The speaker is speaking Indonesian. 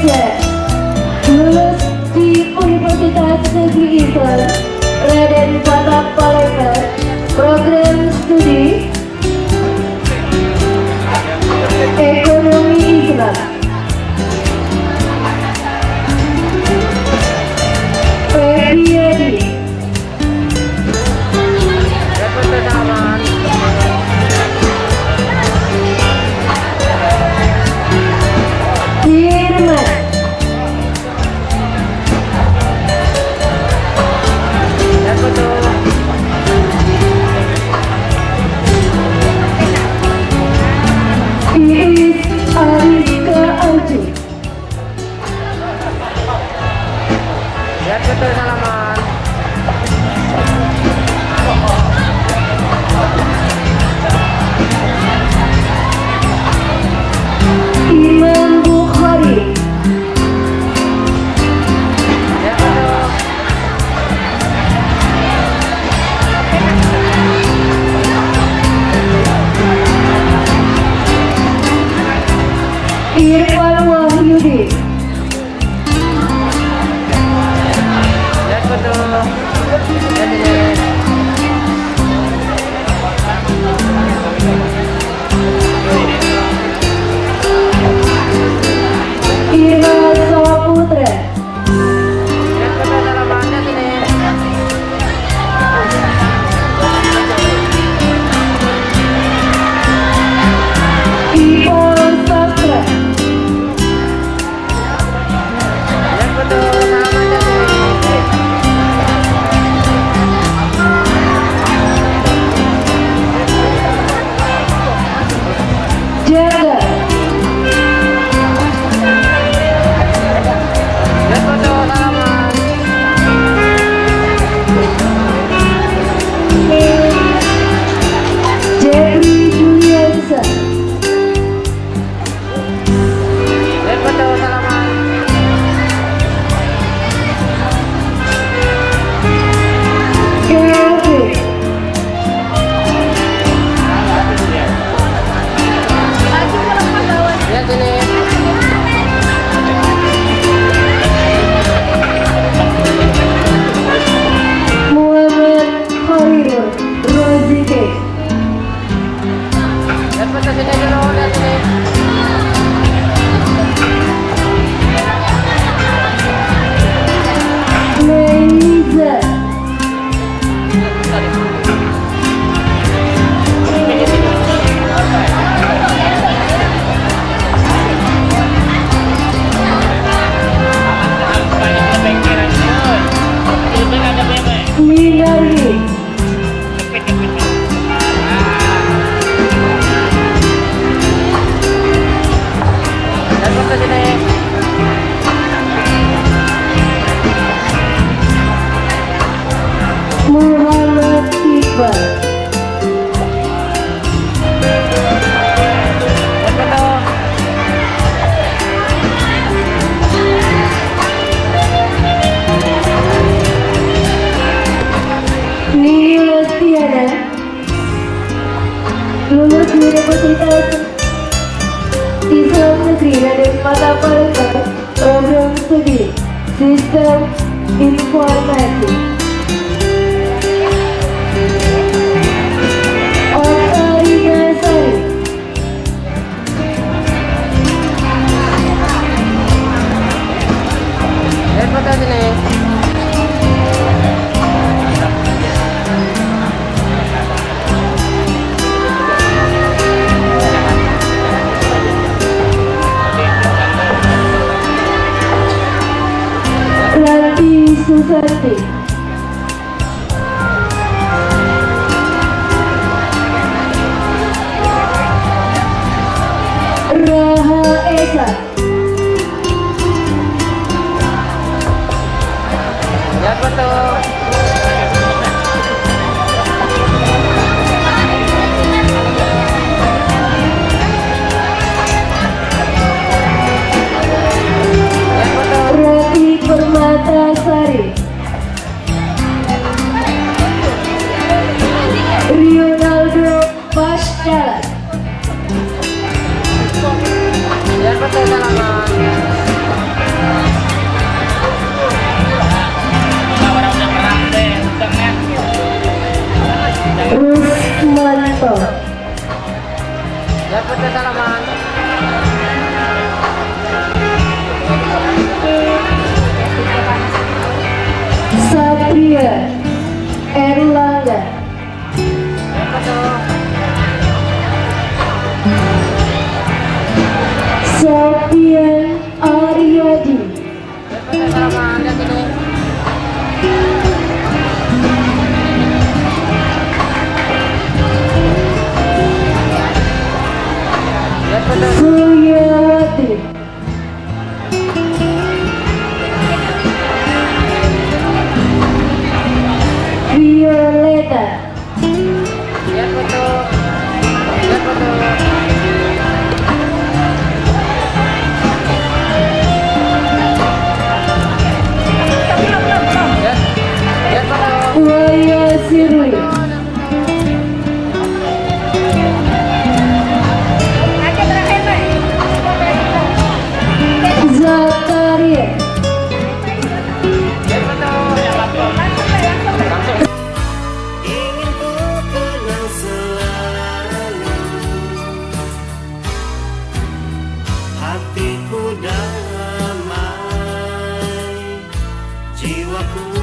Glitter. Lose the only one. informatics. Susanti Raha Esa Lihat foto. jiwa kuu